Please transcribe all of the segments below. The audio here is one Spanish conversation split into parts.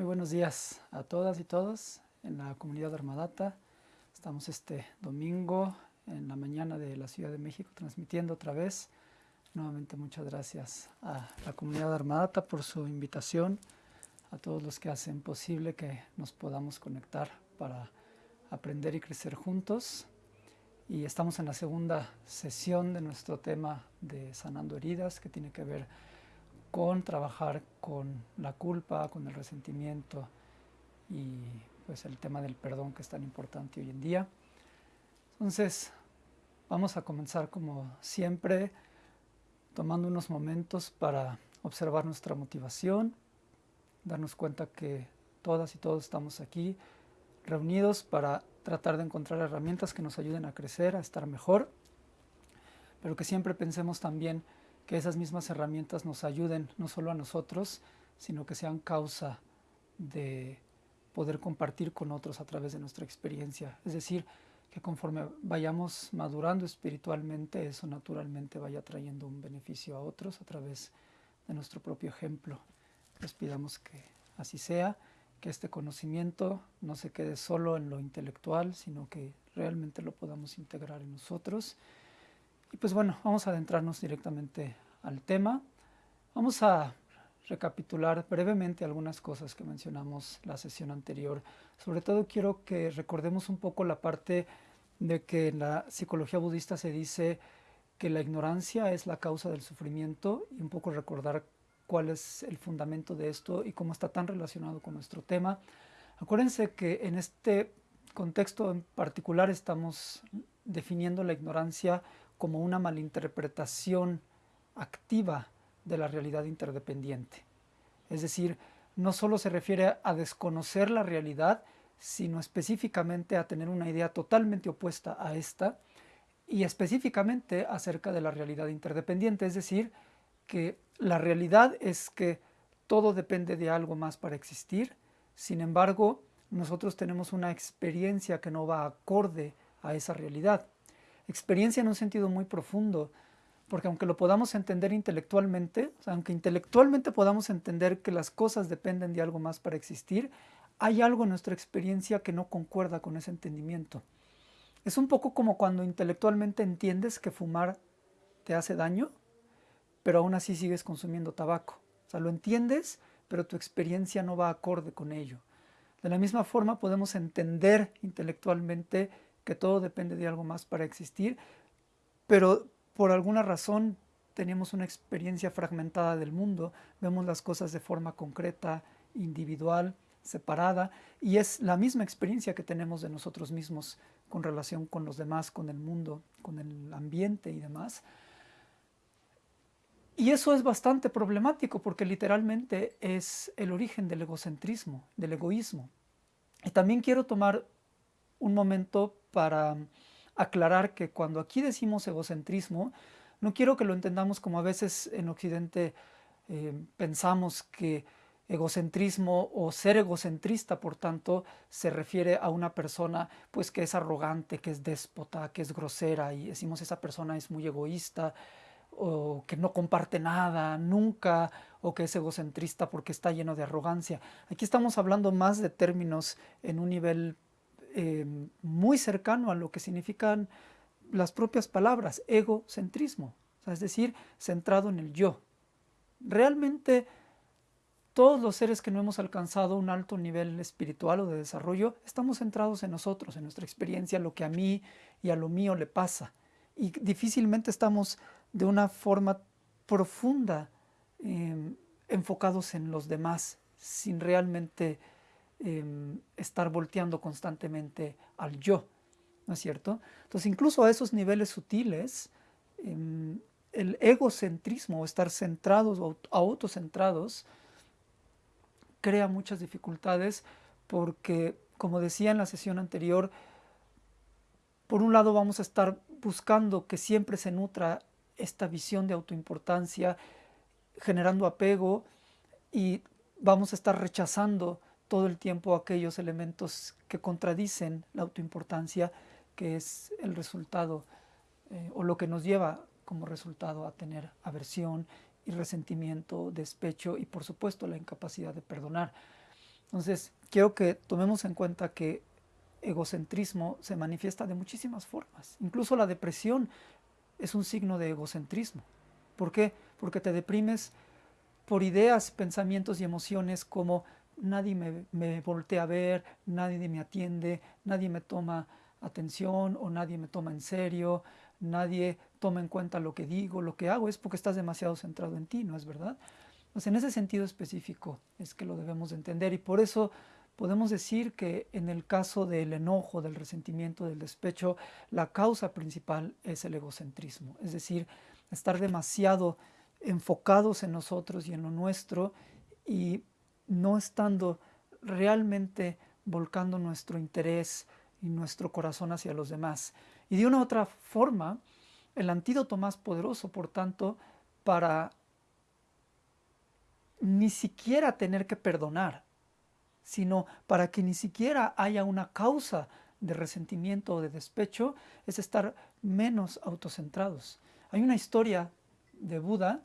Muy buenos días a todas y todos en la comunidad Armadata. Estamos este domingo en la mañana de la Ciudad de México transmitiendo otra vez. Nuevamente muchas gracias a la comunidad Armadata por su invitación, a todos los que hacen posible que nos podamos conectar para aprender y crecer juntos. Y estamos en la segunda sesión de nuestro tema de sanando heridas que tiene que ver con trabajar con la culpa, con el resentimiento y pues el tema del perdón que es tan importante hoy en día. Entonces, vamos a comenzar como siempre tomando unos momentos para observar nuestra motivación, darnos cuenta que todas y todos estamos aquí reunidos para tratar de encontrar herramientas que nos ayuden a crecer, a estar mejor, pero que siempre pensemos también que esas mismas herramientas nos ayuden no solo a nosotros, sino que sean causa de poder compartir con otros a través de nuestra experiencia. Es decir, que conforme vayamos madurando espiritualmente, eso naturalmente vaya trayendo un beneficio a otros a través de nuestro propio ejemplo. Les pidamos que así sea, que este conocimiento no se quede solo en lo intelectual, sino que realmente lo podamos integrar en nosotros y pues bueno, vamos a adentrarnos directamente al tema. Vamos a recapitular brevemente algunas cosas que mencionamos la sesión anterior. Sobre todo quiero que recordemos un poco la parte de que en la psicología budista se dice que la ignorancia es la causa del sufrimiento y un poco recordar cuál es el fundamento de esto y cómo está tan relacionado con nuestro tema. Acuérdense que en este contexto en particular estamos definiendo la ignorancia como una malinterpretación activa de la realidad interdependiente. Es decir, no solo se refiere a desconocer la realidad, sino específicamente a tener una idea totalmente opuesta a esta y específicamente acerca de la realidad interdependiente, es decir, que la realidad es que todo depende de algo más para existir, sin embargo, nosotros tenemos una experiencia que no va acorde a esa realidad. Experiencia en un sentido muy profundo, porque aunque lo podamos entender intelectualmente, aunque intelectualmente podamos entender que las cosas dependen de algo más para existir, hay algo en nuestra experiencia que no concuerda con ese entendimiento. Es un poco como cuando intelectualmente entiendes que fumar te hace daño, pero aún así sigues consumiendo tabaco. O sea, lo entiendes, pero tu experiencia no va acorde con ello. De la misma forma podemos entender intelectualmente que todo depende de algo más para existir, pero por alguna razón tenemos una experiencia fragmentada del mundo, vemos las cosas de forma concreta, individual, separada, y es la misma experiencia que tenemos de nosotros mismos con relación con los demás, con el mundo, con el ambiente y demás. Y eso es bastante problemático porque literalmente es el origen del egocentrismo, del egoísmo. Y también quiero tomar un momento para aclarar que cuando aquí decimos egocentrismo, no quiero que lo entendamos como a veces en Occidente eh, pensamos que egocentrismo o ser egocentrista, por tanto, se refiere a una persona pues que es arrogante, que es déspota, que es grosera y decimos esa persona es muy egoísta o que no comparte nada nunca o que es egocentrista porque está lleno de arrogancia. Aquí estamos hablando más de términos en un nivel eh, muy cercano a lo que significan las propias palabras, egocentrismo, es decir, centrado en el yo. Realmente todos los seres que no hemos alcanzado un alto nivel espiritual o de desarrollo, estamos centrados en nosotros, en nuestra experiencia, lo que a mí y a lo mío le pasa. Y difícilmente estamos de una forma profunda em, enfocados en los demás, sin realmente Em, estar volteando constantemente al yo, ¿no es cierto? Entonces, incluso a esos niveles sutiles, em, el egocentrismo o estar centrados o autocentrados crea muchas dificultades porque, como decía en la sesión anterior, por un lado vamos a estar buscando que siempre se nutra esta visión de autoimportancia, generando apego y vamos a estar rechazando todo el tiempo aquellos elementos que contradicen la autoimportancia, que es el resultado eh, o lo que nos lleva como resultado a tener aversión y resentimiento, despecho y por supuesto la incapacidad de perdonar. Entonces, quiero que tomemos en cuenta que egocentrismo se manifiesta de muchísimas formas. Incluso la depresión es un signo de egocentrismo. ¿Por qué? Porque te deprimes por ideas, pensamientos y emociones como nadie me, me, voltea a ver, nadie me atiende, nadie me toma atención o nadie me toma en serio, nadie toma en cuenta lo que digo, lo que hago, es porque estás demasiado centrado en ti, ¿no es verdad? Pues en ese sentido específico es que lo debemos de entender y por eso podemos decir que en el caso del enojo, del resentimiento, del despecho, la causa principal es el egocentrismo, es decir, estar demasiado enfocados en nosotros y en lo nuestro y no estando realmente volcando nuestro interés y nuestro corazón hacia los demás. Y de una u otra forma, el antídoto más poderoso, por tanto, para ni siquiera tener que perdonar, sino para que ni siquiera haya una causa de resentimiento o de despecho, es estar menos autocentrados. Hay una historia de Buda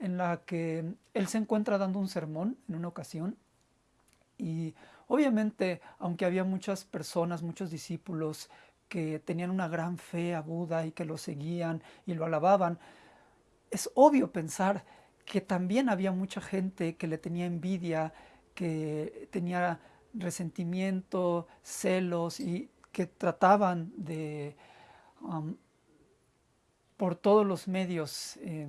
en la que él se encuentra dando un sermón en una ocasión y obviamente, aunque había muchas personas, muchos discípulos que tenían una gran fe a Buda y que lo seguían y lo alababan, es obvio pensar que también había mucha gente que le tenía envidia, que tenía resentimiento, celos y que trataban de, um, por todos los medios, eh,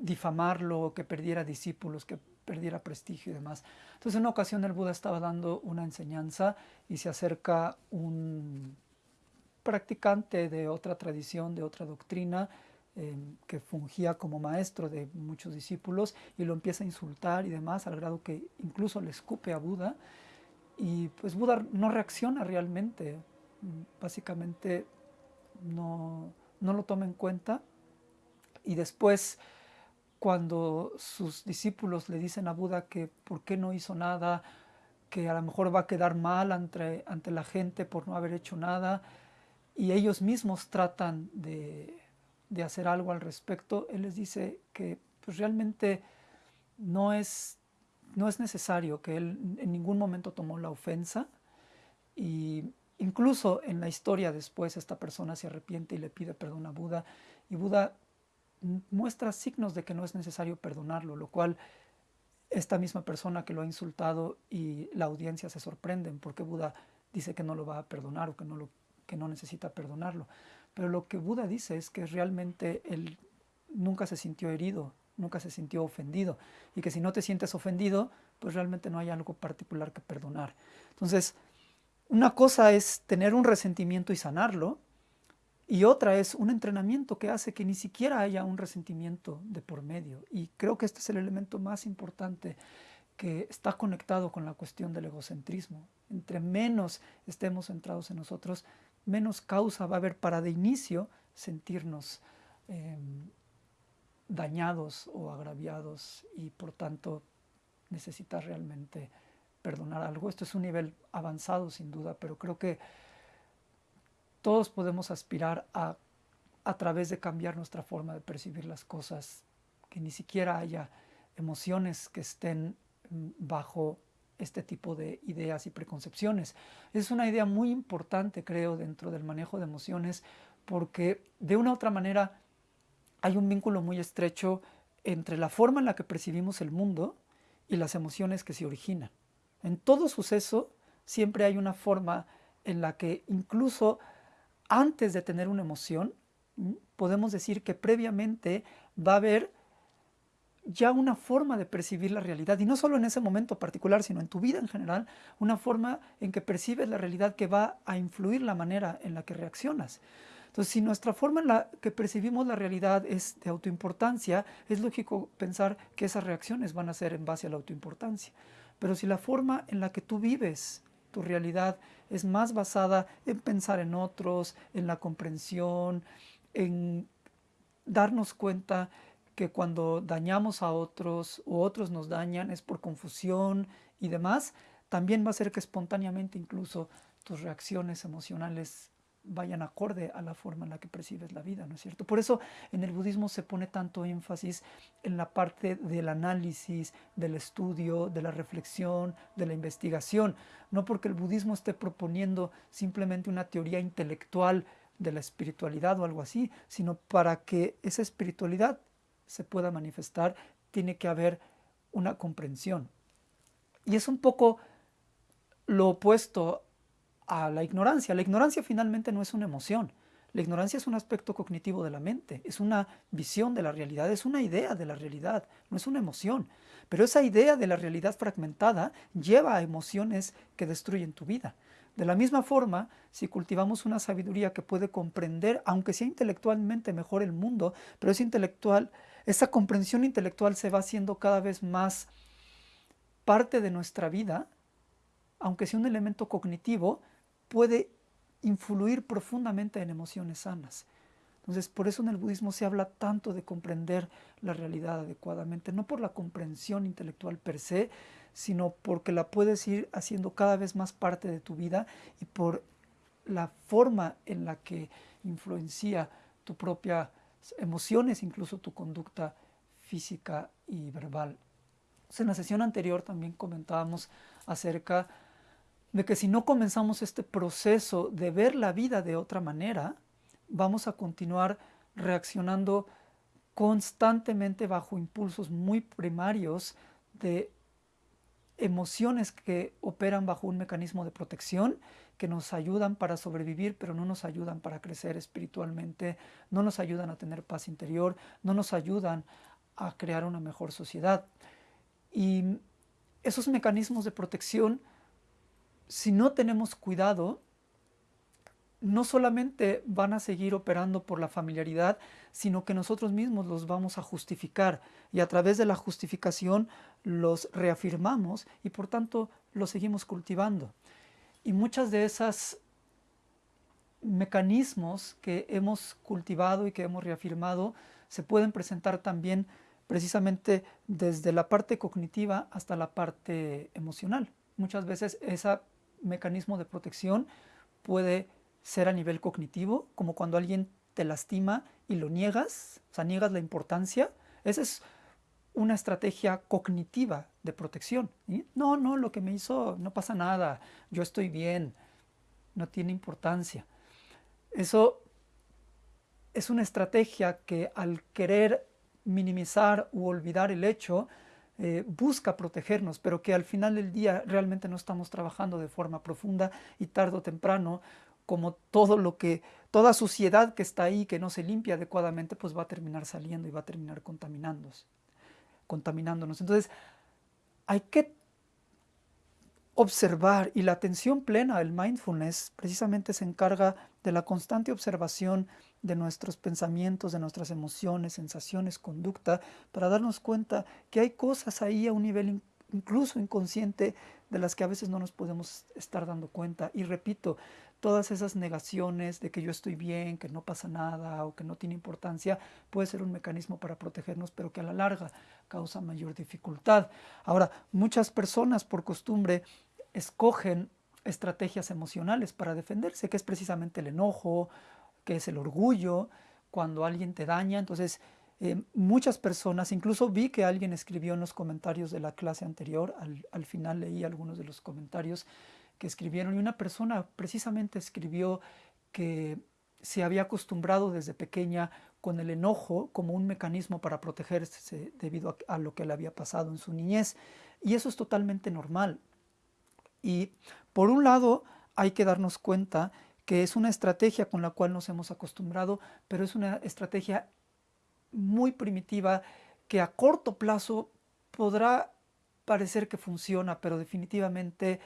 difamarlo, que perdiera discípulos, que perdiera prestigio y demás. Entonces en una ocasión el Buda estaba dando una enseñanza y se acerca un practicante de otra tradición, de otra doctrina, eh, que fungía como maestro de muchos discípulos y lo empieza a insultar y demás, al grado que incluso le escupe a Buda. Y pues Buda no reacciona realmente, básicamente no, no lo toma en cuenta. Y después cuando sus discípulos le dicen a Buda que por qué no hizo nada, que a lo mejor va a quedar mal ante, ante la gente por no haber hecho nada, y ellos mismos tratan de, de hacer algo al respecto, él les dice que pues, realmente no es, no es necesario, que él en ningún momento tomó la ofensa, y incluso en la historia después esta persona se arrepiente y le pide perdón a Buda, y Buda muestra signos de que no es necesario perdonarlo, lo cual esta misma persona que lo ha insultado y la audiencia se sorprenden porque Buda dice que no lo va a perdonar o que no, lo, que no necesita perdonarlo. Pero lo que Buda dice es que realmente él nunca se sintió herido, nunca se sintió ofendido y que si no te sientes ofendido, pues realmente no hay algo particular que perdonar. Entonces, una cosa es tener un resentimiento y sanarlo, y otra es un entrenamiento que hace que ni siquiera haya un resentimiento de por medio. Y creo que este es el elemento más importante que está conectado con la cuestión del egocentrismo. Entre menos estemos centrados en nosotros, menos causa va a haber para de inicio sentirnos em, dañados o agraviados y por tanto necesitar realmente perdonar algo. Esto es un nivel avanzado sin duda, pero creo que todos podemos aspirar a, a través de cambiar nuestra forma de percibir las cosas, que ni siquiera haya emociones que estén mm, bajo este tipo de ideas y preconcepciones. Es una idea muy importante, creo, dentro del manejo de emociones, porque de una u otra manera hay un vínculo muy estrecho entre la forma en la que percibimos el mundo y las emociones que se originan. En todo suceso siempre hay una forma en la que incluso antes de tener una emoción, podemos decir que previamente va a haber ya una forma de percibir la realidad, y no solo en ese momento particular, sino en tu vida en general, una forma en que percibes la realidad que va a influir la manera en la que reaccionas. Entonces, si nuestra forma en la que percibimos la realidad es de autoimportancia, es lógico pensar que esas reacciones van a ser en base a la autoimportancia. Pero si la forma en la que tú vives tu realidad es más basada en pensar en otros, en la comprensión, en darnos cuenta que cuando dañamos a otros o otros nos dañan es por confusión y demás, también va a ser que espontáneamente incluso tus reacciones emocionales vayan acorde a la forma en la que percibes la vida, ¿no es cierto? Por eso en el budismo se pone tanto énfasis en la parte del análisis, del estudio, de la reflexión, de la investigación, no porque el budismo esté proponiendo simplemente una teoría intelectual de la espiritualidad o algo así, sino para que esa espiritualidad se pueda manifestar, tiene que haber una comprensión. Y es un poco lo opuesto a la ignorancia. La ignorancia finalmente no es una emoción. La ignorancia es un aspecto cognitivo de la mente, es una visión de la realidad, es una idea de la realidad, no es una emoción. Pero esa idea de la realidad fragmentada lleva a emociones que destruyen tu vida. De la misma forma, si cultivamos una sabiduría que puede comprender, aunque sea intelectualmente mejor el mundo, pero es intelectual, esa comprensión intelectual se va haciendo cada vez más parte de nuestra vida, aunque sea un elemento cognitivo, puede influir profundamente en emociones sanas. Entonces, por eso en el budismo se habla tanto de comprender la realidad adecuadamente, no por la comprensión intelectual per se, sino porque la puedes ir haciendo cada vez más parte de tu vida y por la forma en la que influencia tu propia emociones, incluso tu conducta física y verbal. en la sesión anterior también comentábamos acerca de que si no comenzamos este proceso de ver la vida de otra manera, vamos a continuar reaccionando constantemente bajo impulsos muy primarios de emociones que operan bajo un mecanismo de protección que nos ayudan para sobrevivir, pero no nos ayudan para crecer espiritualmente, no nos ayudan a tener paz interior, no nos ayudan a crear una mejor sociedad. Y esos mecanismos de protección si no tenemos cuidado, no solamente van a seguir operando por la familiaridad, sino que nosotros mismos los vamos a justificar y a través de la justificación los reafirmamos y por tanto los seguimos cultivando. Y muchas de esas mecanismos que hemos cultivado y que hemos reafirmado se pueden presentar también precisamente desde la parte cognitiva hasta la parte emocional. Muchas veces esa mecanismo de protección puede ser a nivel cognitivo, como cuando alguien te lastima y lo niegas, o sea, niegas la importancia. Esa es una estrategia cognitiva de protección. No, no, lo que me hizo no pasa nada, yo estoy bien, no tiene importancia. Eso es una estrategia que al querer minimizar u olvidar el hecho, eh, busca protegernos, pero que al final del día realmente no estamos trabajando de forma profunda y tarde o temprano, como todo lo que, toda suciedad que está ahí, que no se limpia adecuadamente, pues va a terminar saliendo y va a terminar contaminándose, contaminándonos. Entonces, hay que observar y la atención plena, el mindfulness, precisamente se encarga de la constante observación de nuestros pensamientos, de nuestras emociones, sensaciones, conducta, para darnos cuenta que hay cosas ahí a un nivel incluso inconsciente de las que a veces no nos podemos estar dando cuenta. Y repito, todas esas negaciones de que yo estoy bien, que no pasa nada o que no tiene importancia, puede ser un mecanismo para protegernos, pero que a la larga causa mayor dificultad. Ahora, muchas personas por costumbre escogen estrategias emocionales para defenderse, que es precisamente el enojo, que es el orgullo, cuando alguien te daña. Entonces, eh, muchas personas, incluso vi que alguien escribió en los comentarios de la clase anterior, al, final leí algunos de los comentarios que escribieron, y una persona precisamente escribió que se había acostumbrado desde pequeña con el enojo como un mecanismo para protegerse debido a, lo que le había pasado en su niñez. Y eso es totalmente normal. Y por un lado hay que darnos cuenta que es una estrategia con la cual nos hemos acostumbrado, pero es una estrategia muy primitiva que a corto plazo podrá parecer que funciona, pero definitivamente,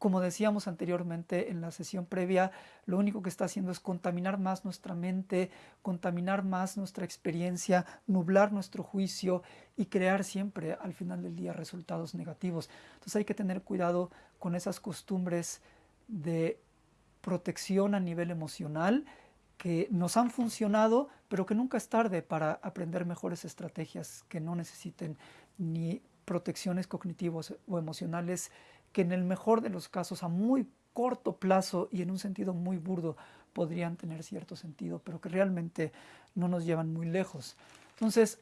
como decíamos anteriormente en la sesión previa, lo único que está haciendo es contaminar más nuestra mente, contaminar más nuestra experiencia, nublar nuestro juicio y crear siempre al final del día resultados negativos. Entonces hay que tener cuidado con esas costumbres de protección a nivel emocional que nos han funcionado, pero que nunca es tarde para aprender mejores estrategias que no necesiten ni protecciones cognitivas o emocionales, que en el mejor de los casos, a muy corto plazo y en un sentido muy burdo podrían tener cierto sentido, pero que realmente no nos llevan muy lejos. Entonces,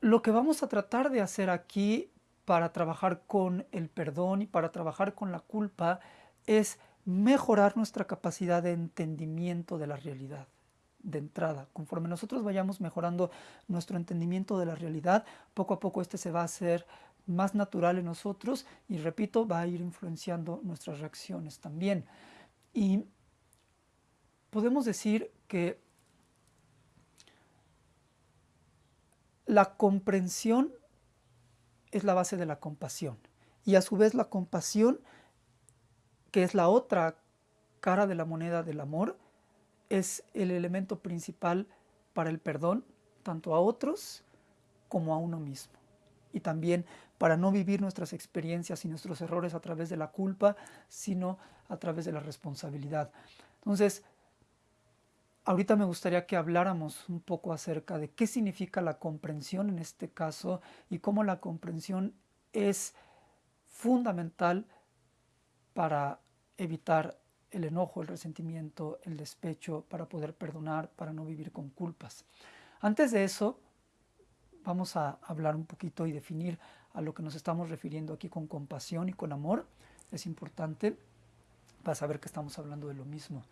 lo que vamos a tratar de hacer aquí para trabajar con el perdón y para trabajar con la culpa es mejorar nuestra capacidad de entendimiento de la realidad de entrada. Conforme nosotros vayamos mejorando nuestro entendimiento de la realidad, poco a poco este se va a hacer más natural en nosotros y repito, va a ir influenciando nuestras reacciones también. Y podemos decir que la comprensión es la base de la compasión y a su vez la compasión, que es la otra cara de la moneda del amor, es el elemento principal para el perdón, tanto a otros como a uno mismo. Y también para no vivir nuestras experiencias y nuestros errores a través de la culpa, sino a través de la responsabilidad. Entonces, ahorita me gustaría que habláramos un poco acerca de qué significa la comprensión en este caso y cómo la comprensión es fundamental para evitar el enojo, el resentimiento, el despecho, para poder perdonar, para no vivir con culpas. Antes de eso, vamos a hablar un poquito y definir a lo que nos estamos refiriendo aquí con compasión y con amor. Es importante para saber que estamos hablando de lo mismo.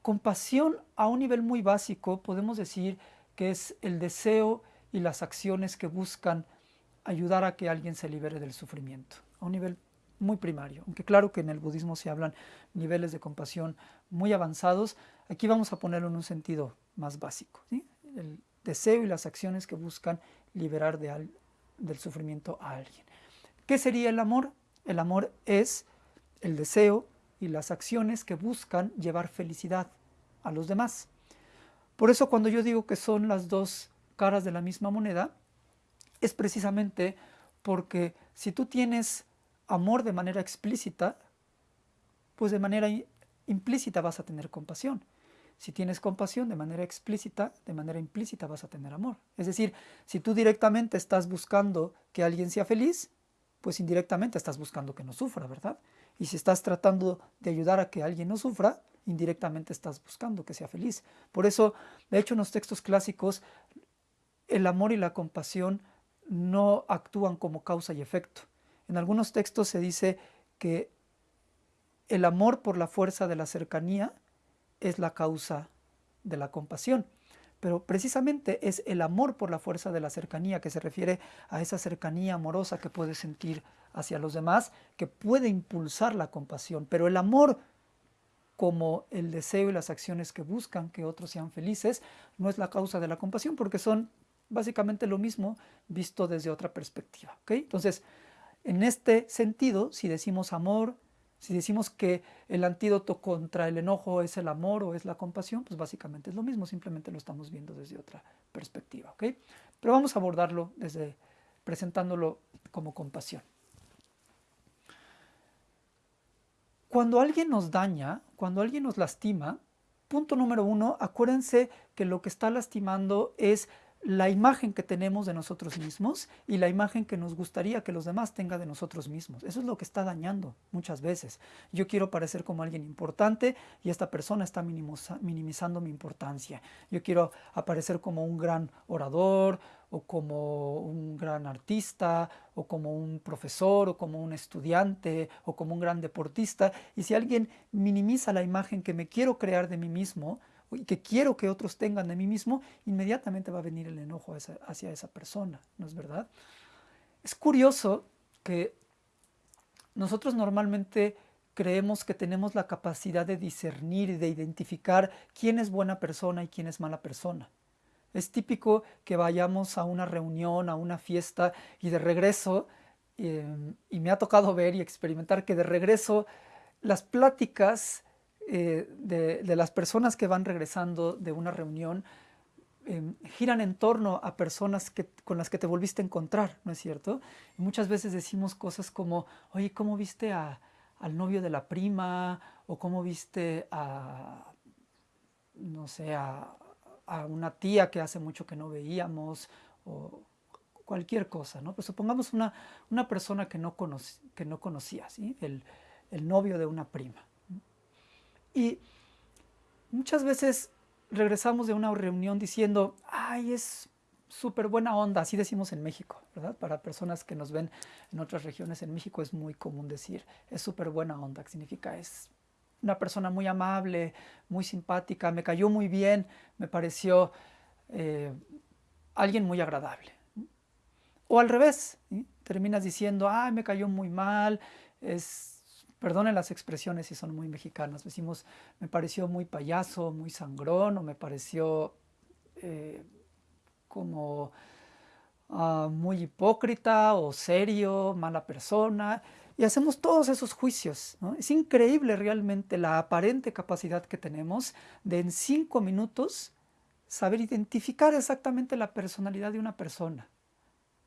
Compasión a un nivel muy básico podemos decir que es el deseo y las acciones que buscan ayudar a que alguien se libere del sufrimiento, a un nivel muy primario, aunque claro que en el budismo se hablan niveles de compasión muy avanzados, aquí vamos a ponerlo en un sentido más básico, el deseo y las acciones que buscan liberar de, del sufrimiento a alguien. ¿Qué sería el amor? El amor es el deseo y las acciones que buscan llevar felicidad a los demás. Por eso cuando yo digo que son las dos caras de la misma moneda, es precisamente porque si tú tienes amor de manera explícita, pues de manera implícita vas a tener compasión. Si tienes compasión de manera explícita, de manera implícita vas a tener amor. Es decir, si tú directamente estás buscando que alguien sea feliz, pues indirectamente estás buscando que no sufra, ¿verdad? Y si estás tratando de ayudar a que alguien no sufra, indirectamente estás buscando que sea feliz. Por eso, de hecho, en los textos clásicos, el amor y la compasión no actúan como causa y efecto. En algunos textos se dice que el amor por la fuerza de la cercanía es la causa de la compasión. Pero precisamente es el amor por la fuerza de la cercanía que se refiere a esa cercanía amorosa que puedes sentir hacia los demás, que puede impulsar la compasión. Pero el amor como el deseo y las acciones que buscan que otros sean felices, no es la causa de la compasión, porque son básicamente lo mismo visto desde otra perspectiva. Entonces, en este sentido, si decimos amor, si decimos que el antídoto contra el enojo es el amor o es la compasión, pues básicamente es lo mismo, simplemente lo estamos viendo desde otra perspectiva. ¿ok? Pero vamos a abordarlo desde presentándolo como compasión. Cuando alguien nos daña, cuando alguien nos lastima, punto número uno, acuérdense que lo que está lastimando es la imagen que tenemos de nosotros mismos y la imagen que nos gustaría que los demás tengan de nosotros mismos. Eso es lo que está dañando muchas veces. Yo quiero parecer como alguien importante y esta persona está minimizando mi importancia. Yo quiero aparecer como un gran orador o como un gran artista o como un profesor o como un estudiante o como un gran deportista. Y si alguien minimiza la imagen que me quiero crear de mí mismo, y que quiero que otros tengan de mí mismo, inmediatamente va a venir el enojo hacia esa persona, ¿no es verdad? Es curioso que nosotros normalmente creemos que tenemos la capacidad de discernir y de identificar quién es buena persona y quién es mala persona. Es típico que vayamos a una reunión, a una fiesta y de regreso, em, y me ha tocado ver y experimentar que de regreso las pláticas eh, de, las personas que van regresando de una reunión em, giran en torno a personas que, con las que te volviste a encontrar, ¿no es cierto? muchas veces decimos cosas como, oye, ¿cómo viste al novio de la prima? ¿O cómo viste a, no sé, a, una tía que hace mucho que no veíamos? O, cualquier cosa, ¿no? Pues supongamos una, una persona que no, que no conocía. El, el novio de una prima. Y muchas veces regresamos de una reunión diciendo, ay, es súper buena onda, así decimos en México, ¿verdad? Para personas que nos ven en otras regiones en México es muy común decir, es súper buena onda, que significa es una persona muy amable, muy simpática, me cayó muy bien, me pareció eh, alguien muy agradable. O al revés, terminas diciendo, ay, me cayó muy mal, es, perdonen las expresiones si son muy mexicanas, decimos, me pareció muy payaso, muy sangrón, o me pareció... Eh, como ah, muy hipócrita o serio, mala persona, y hacemos todos esos juicios. Es increíble realmente la aparente capacidad que tenemos de en cinco minutos saber identificar exactamente la personalidad de una persona.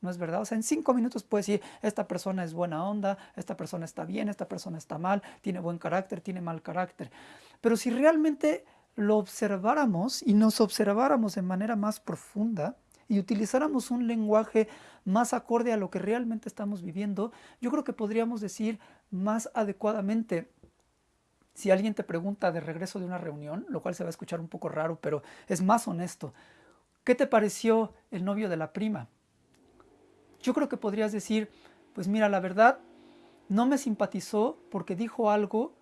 ¿No es verdad? O sea, en cinco minutos puedes decir, esta persona es buena onda, esta persona está bien, esta persona está mal, tiene buen carácter, tiene mal carácter. Pero si realmente lo observáramos y nos observáramos de manera más profunda y utilizáramos un lenguaje más acorde a lo que realmente estamos viviendo, yo creo que podríamos decir más adecuadamente, si alguien te pregunta de regreso de una reunión, lo cual se va a escuchar un poco raro, pero es más honesto, ¿qué te pareció el novio de la prima? Yo creo que podrías decir, pues mira, la verdad, no me simpatizó porque dijo algo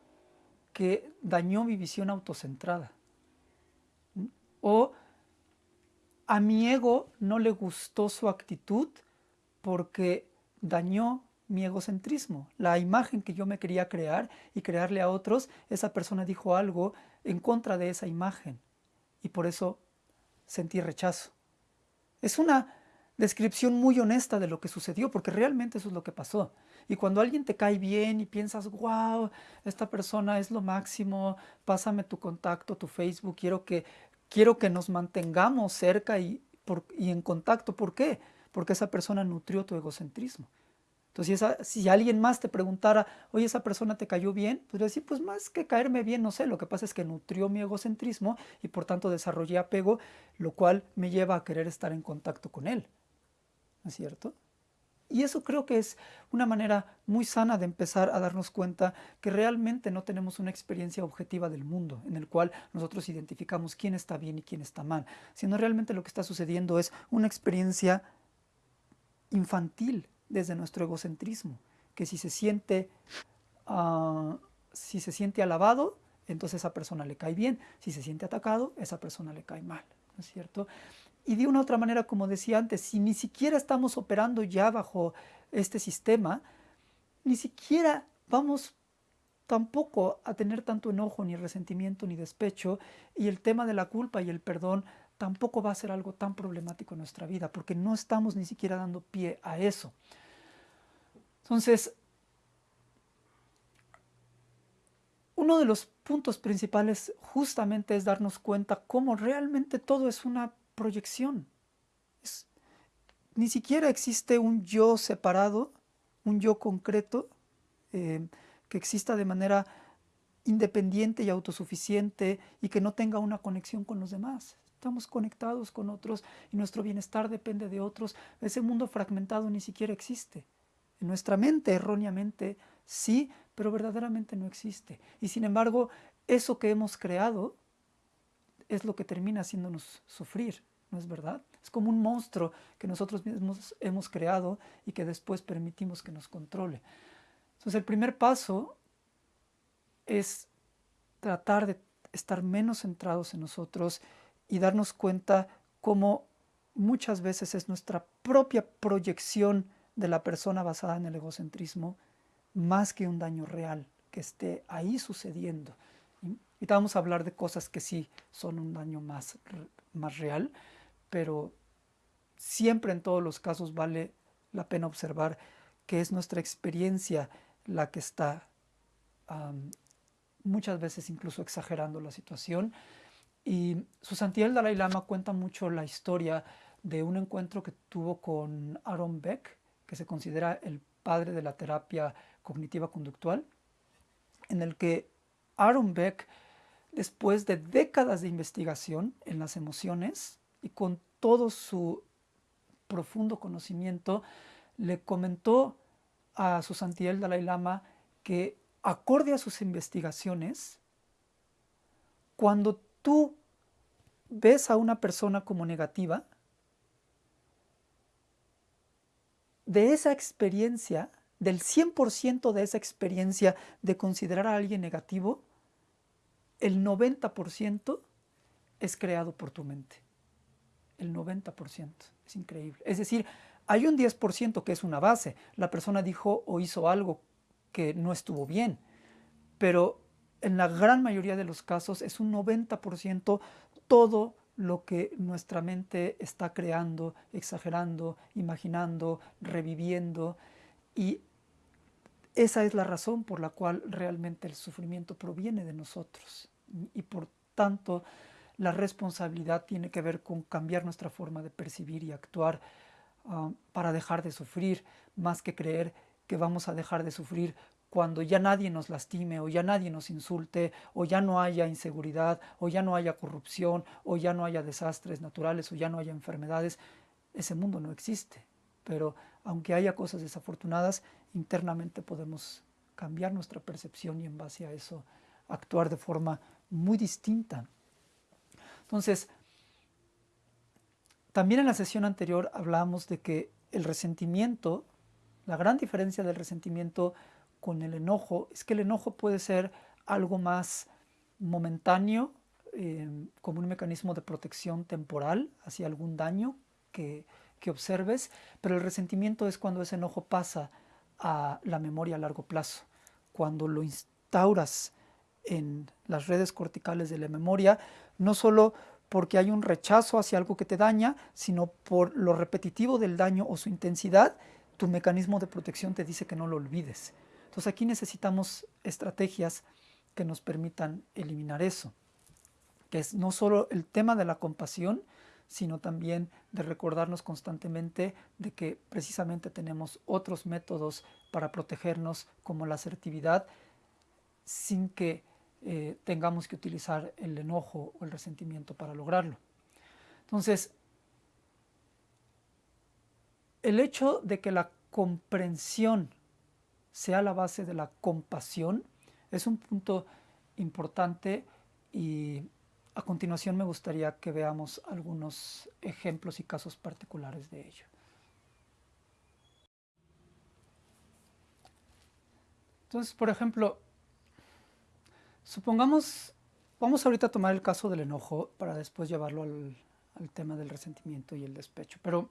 que dañó mi visión autocentrada o a mi ego no le gustó su actitud porque dañó mi egocentrismo, la imagen que yo me quería crear y crearle a otros, esa persona dijo algo en contra de esa imagen y por eso sentí rechazo. Es una descripción muy honesta de lo que sucedió, porque realmente eso es lo que pasó. Y cuando alguien te cae bien y piensas, wow, esta persona es lo máximo, pásame tu contacto, tu Facebook, quiero que quiero que nos mantengamos cerca y, en contacto. ¿Por qué? Porque esa persona nutrió tu egocentrismo. Entonces, si, alguien más te preguntara, oye, esa persona te cayó bien, podría decir, pues más que caerme bien, no sé, lo que pasa es que nutrió mi egocentrismo y por tanto desarrollé apego, lo cual me lleva a querer estar en contacto con él. ¿No es cierto? Y eso creo que es una manera muy sana de empezar a darnos cuenta que realmente no tenemos una experiencia objetiva del mundo en el cual nosotros identificamos quién está bien y quién está mal, sino realmente lo que está sucediendo es una experiencia infantil desde nuestro egocentrismo, que si se siente, uh, si se siente alabado, entonces esa persona le cae bien, si se siente atacado, esa persona le cae mal, ¿no es cierto? Y de una otra manera, como decía antes, si ni siquiera estamos operando ya bajo este sistema, ni siquiera vamos tampoco a tener tanto enojo, ni resentimiento, ni despecho, y el tema de la culpa y el perdón tampoco va a ser algo tan problemático en nuestra vida, porque no estamos ni siquiera dando pie a eso. Entonces, uno de los puntos principales justamente es darnos cuenta cómo realmente todo es una proyección. ni siquiera existe un yo separado, un yo concreto, eh, que exista de manera independiente y autosuficiente y que no tenga una conexión con los demás. Estamos conectados con otros y nuestro bienestar depende de otros. Ese mundo fragmentado ni siquiera existe. En nuestra mente erróneamente sí, pero verdaderamente no existe. Y sin embargo, eso que hemos creado es lo que termina haciéndonos sufrir, ¿no es verdad? Es como un monstruo que nosotros mismos hemos creado y que después permitimos que nos controle. Entonces el primer paso es tratar de estar menos centrados en nosotros y darnos cuenta cómo muchas veces es nuestra propia proyección de la persona basada en el egocentrismo más que un daño real que esté ahí sucediendo. Y vamos a hablar de cosas que sí son un daño más, más real, pero siempre en todos los casos vale la pena observar que es nuestra experiencia la que está muchas veces incluso exagerando la situación. Y su el Dalai Lama cuenta mucho la historia de un encuentro que tuvo con Aaron Beck, que se considera el padre de la terapia cognitiva conductual, en el que Aaron Beck, después de décadas de investigación en las emociones y con todo su profundo conocimiento, le comentó a su santidad el Dalai Lama que acorde a sus investigaciones, cuando tú ves a una persona como negativa, de esa experiencia, del 100% de esa experiencia de considerar a alguien negativo, el 90% es creado por tu mente. El 90%. Es increíble. Es decir, hay un 10% que es una base. La persona dijo o hizo algo que no estuvo bien. Pero en la gran mayoría de los casos es un 90% todo lo que nuestra mente está creando, exagerando, imaginando, reviviendo. Y esa es la razón por la cual realmente el sufrimiento proviene de nosotros. Y por tanto, la responsabilidad tiene que ver con cambiar nuestra forma de percibir y actuar ah, para dejar de sufrir, más que creer que vamos a dejar de sufrir cuando ya nadie nos lastime o ya nadie nos insulte o ya no haya inseguridad o ya no haya corrupción o ya no haya desastres naturales o ya no haya enfermedades. Ese mundo no existe. Pero aunque haya cosas desafortunadas, internamente podemos cambiar nuestra percepción y en base a eso actuar de forma muy distinta. Entonces, también en la sesión anterior hablamos de que el resentimiento, la gran diferencia del resentimiento con el enojo es que el enojo puede ser algo más momentáneo, eh, como un mecanismo de protección temporal hacia algún daño que, que observes, pero el resentimiento es cuando ese enojo pasa a la memoria a largo plazo, cuando lo instauras en las redes corticales de la memoria, no solo porque hay un rechazo hacia algo que te daña, sino por lo repetitivo del daño o su intensidad, tu mecanismo de protección te dice que no lo olvides. Entonces aquí necesitamos estrategias que nos permitan eliminar eso, que es no solo el tema de la compasión, sino también de recordarnos constantemente de que precisamente tenemos otros métodos para protegernos como la asertividad sin que eh, tengamos que utilizar el enojo o el resentimiento para lograrlo. Entonces, el hecho de que la comprensión sea la base de la compasión es un punto importante y a continuación me gustaría que veamos algunos ejemplos y casos particulares de ello. Entonces, por ejemplo, Supongamos, vamos ahorita a tomar el caso del enojo para después llevarlo al, tema del resentimiento y el despecho. Pero,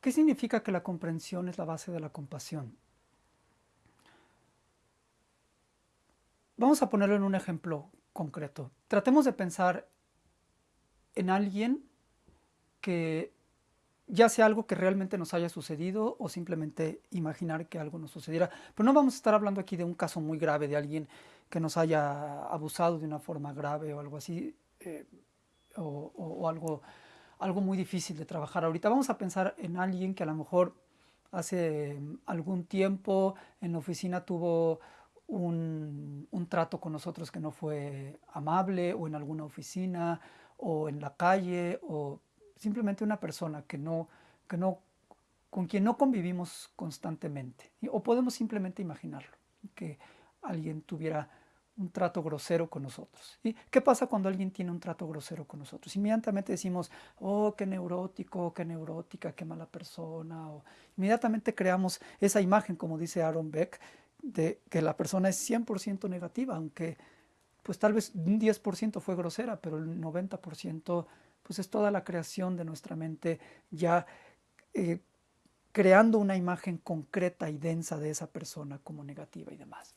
¿qué significa que la comprensión es la base de la compasión? Vamos a ponerlo en un ejemplo concreto. Tratemos de pensar en alguien que ya sea algo que realmente nos haya sucedido o simplemente imaginar que algo nos sucediera. Pero no vamos a estar hablando aquí de un caso muy grave de alguien que nos haya abusado de una forma grave o algo así, eh, o, algo, algo muy difícil de trabajar. Ahorita vamos a pensar en alguien que a lo mejor hace algún tiempo en la oficina tuvo un, un, trato con nosotros que no fue amable o en alguna oficina o en la calle o simplemente una persona que no, que no, con quien no convivimos constantemente. O podemos simplemente imaginarlo, que alguien tuviera un trato grosero con nosotros. ¿Y qué pasa cuando alguien tiene un trato grosero con nosotros? Inmediatamente decimos, oh, qué neurótico, qué neurótica, qué mala persona. O inmediatamente creamos esa imagen, como dice Aaron Beck, de que la persona es 100% negativa, aunque pues tal vez un 10% fue grosera, pero el 90% pues es toda la creación de nuestra mente ya eh, creando una imagen concreta y densa de esa persona como negativa y demás.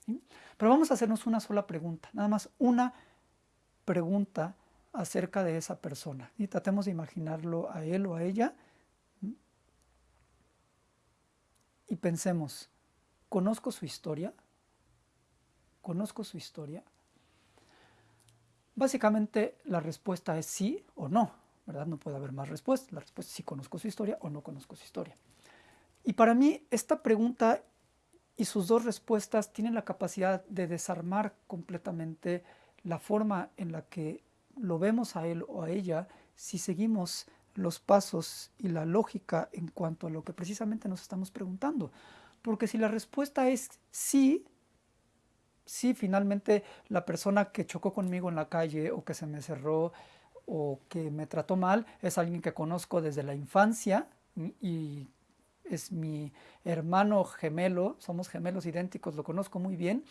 Pero vamos a hacernos una sola pregunta, nada más una pregunta acerca de esa persona. Y tratemos de imaginarlo a él o a ella. Y pensemos, ¿conozco su historia? ¿Conozco su historia? Básicamente la respuesta es sí o no. ¿verdad? No puede haber más respuestas. La respuesta es si conozco su historia o no conozco su historia. Y para mí esta pregunta y sus dos respuestas tienen la capacidad de desarmar completamente la forma en la que lo vemos a él o a ella si seguimos los pasos y la lógica en cuanto a lo que precisamente nos estamos preguntando. Porque si la respuesta es sí, sí, finalmente la persona que chocó conmigo en la calle o que se me cerró o que me trató mal es alguien que conozco desde la infancia y es mi hermano gemelo, somos gemelos idénticos, lo conozco muy bien.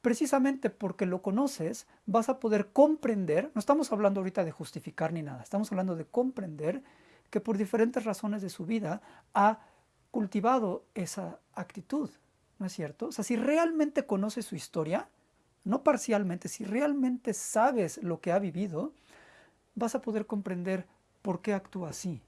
Precisamente porque lo conoces, vas a poder comprender, no estamos hablando ahorita de justificar ni nada, estamos hablando de comprender que por diferentes razones de su vida ha cultivado esa actitud, ¿no es cierto? O sea, si realmente conoces su historia, no parcialmente, si realmente sabes lo que ha vivido, vas a poder comprender por qué actúa así,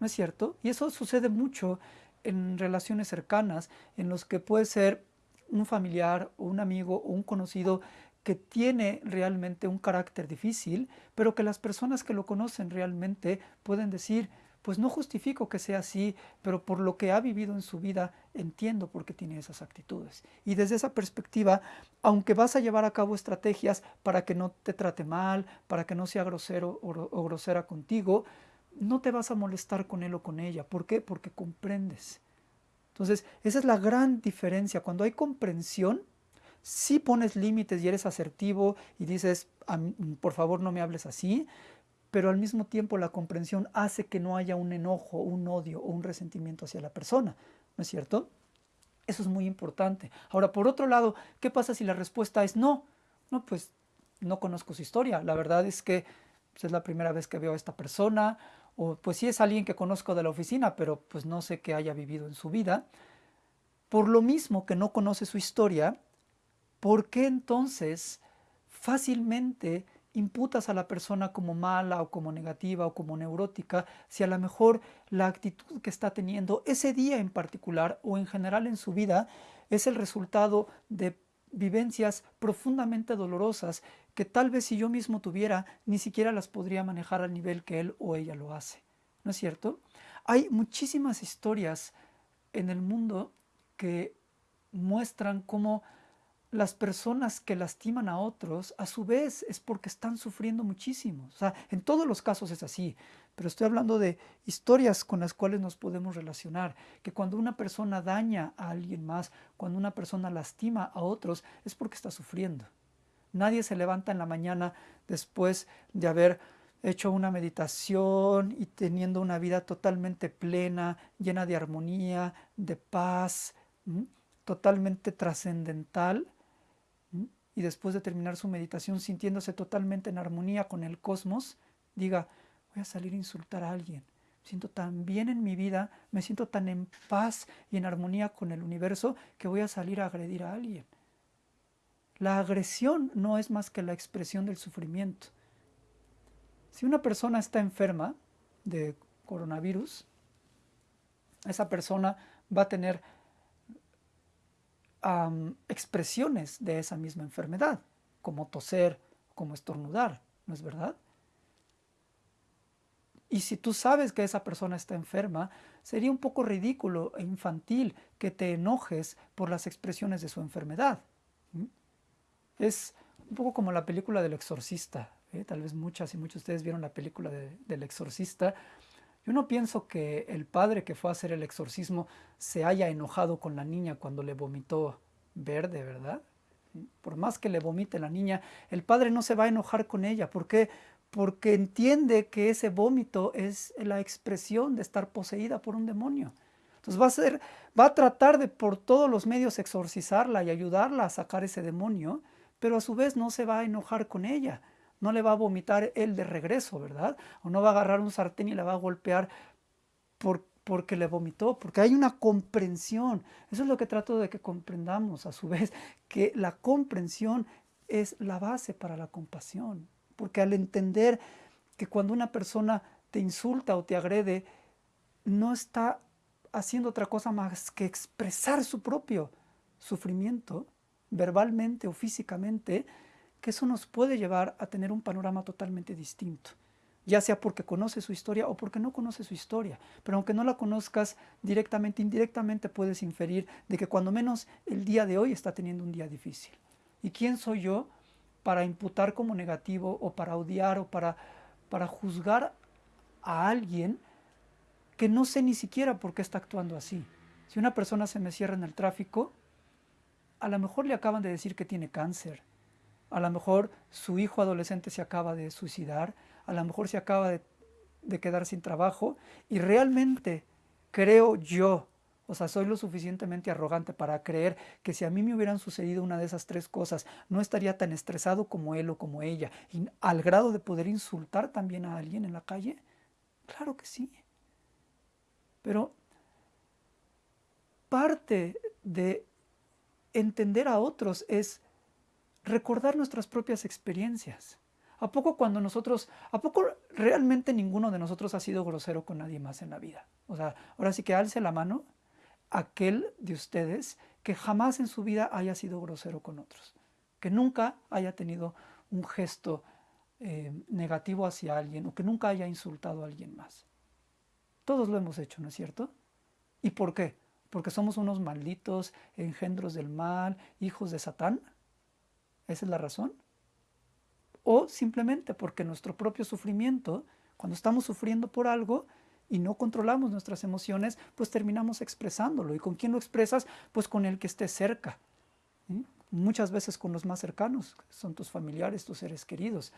¿no es cierto? Y eso sucede mucho en relaciones cercanas, en los que puede ser un familiar un amigo o un conocido que tiene realmente un carácter difícil, pero que las personas que lo conocen realmente pueden decir, pues no justifico que sea así, pero por lo que ha vivido en su vida entiendo por qué tiene esas actitudes. Y desde esa perspectiva, aunque vas a llevar a cabo estrategias para que no te trate mal, para que no sea grosero o, grosera contigo, no te vas a molestar con él o con ella. ¿Por qué? Porque comprendes. Entonces, esa es la gran diferencia. Cuando hay comprensión, si pones límites y eres asertivo y dices, por favor no me hables así, pero al mismo tiempo la comprensión hace que no haya un enojo, un odio o un resentimiento hacia la persona, ¿no es cierto? Eso es muy importante. Ahora, por otro lado, ¿qué pasa si la respuesta es no? No, pues no conozco su historia. La verdad es que pues, es la primera vez que veo a esta persona o pues sí es alguien que conozco de la oficina, pero pues no sé qué haya vivido en su vida. Por lo mismo que no conoce su historia, ¿por qué entonces fácilmente imputas a la persona como mala o como negativa o como neurótica si a lo mejor la actitud que está teniendo ese día en particular o en general en su vida es el resultado de vivencias profundamente dolorosas que tal vez si yo mismo tuviera, ni siquiera las podría manejar al nivel que él o ella lo hace. ¿No es cierto? Hay muchísimas historias en el mundo que muestran cómo las personas que lastiman a otros, a su vez es porque están sufriendo muchísimo. O sea, en todos los casos es así, pero estoy hablando de historias con las cuales nos podemos relacionar, que cuando una persona daña a alguien más, cuando una persona lastima a otros, es porque está sufriendo. Nadie se levanta en la mañana después de haber hecho una meditación y teniendo una vida totalmente plena, llena de armonía, de paz, totalmente trascendental, y después de terminar su meditación sintiéndose totalmente en armonía con el cosmos, diga, voy a salir a insultar a alguien. Me siento tan bien en mi vida, me siento tan en paz y en armonía con el universo que voy a salir a agredir a alguien. La agresión no es más que la expresión del sufrimiento. Si una persona está enferma de coronavirus, esa persona va a tener expresiones de esa misma enfermedad, como toser, como estornudar, ¿no es verdad? Y si tú sabes que esa persona está enferma, sería un poco ridículo e infantil que te enojes por las expresiones de su enfermedad. Es un poco como la película del exorcista. ¿eh? Tal vez muchas y muchos de ustedes vieron la película del exorcista. Yo no pienso que el padre que fue a hacer el exorcismo se haya enojado con la niña cuando le vomitó verde, ¿verdad? Por más que le vomite la niña, el padre no se va a enojar con ella. ¿Por qué? Porque entiende que ese vómito es la expresión de estar poseída por un demonio. Entonces va a, va a tratar de por todos los medios exorcizarla y ayudarla a sacar ese demonio, pero a su vez no se va a enojar con ella no le va a vomitar él de regreso, ¿verdad? O no va a agarrar un sartén y la va a golpear por, porque le vomitó, porque hay una comprensión. Eso es lo que trato de que comprendamos a su vez, que la comprensión es la base para la compasión, porque al entender que cuando una persona te insulta o te agrede, no está haciendo otra cosa más que expresar su propio sufrimiento, verbalmente o físicamente, que eso nos puede llevar a tener un panorama totalmente distinto, ya sea porque conoce su historia o porque no conoce su historia. Pero aunque no la conozcas directamente, indirectamente puedes inferir de que cuando menos el día de hoy está teniendo un día difícil. ¿Y quién soy yo para imputar como negativo o para odiar o para, para juzgar a alguien que no sé ni siquiera por qué está actuando así. Si una persona se me cierra en el tráfico, a lo mejor le acaban de decir que tiene cáncer, a lo mejor su hijo adolescente se acaba de suicidar, a lo mejor se acaba de, de quedar sin trabajo y realmente creo yo o sea, soy lo suficientemente arrogante para creer que si a mí me hubieran sucedido una de esas tres cosas, no estaría tan estresado como él o como ella, y al grado de poder insultar también a alguien en la calle. Claro que sí. Pero parte de entender a otros es recordar nuestras propias experiencias. ¿A poco cuando nosotros, a poco realmente ninguno de nosotros ha sido grosero con nadie más en la vida? O sea, ahora sí que alce la mano aquel de ustedes que jamás en su vida haya sido grosero con otros, que nunca haya tenido un gesto eh, negativo hacia alguien o que nunca haya insultado a alguien más. Todos lo hemos hecho, ¿no es cierto? ¿Y por qué? Porque somos unos malditos, engendros del mal, hijos de Satán. ¿Esa es la razón? O simplemente porque nuestro propio sufrimiento, cuando estamos sufriendo por algo, y no controlamos nuestras emociones, pues terminamos expresándolo. ¿Y con quién lo expresas? Pues con el que esté cerca. Muchas veces con los más cercanos, son tus familiares, tus seres queridos.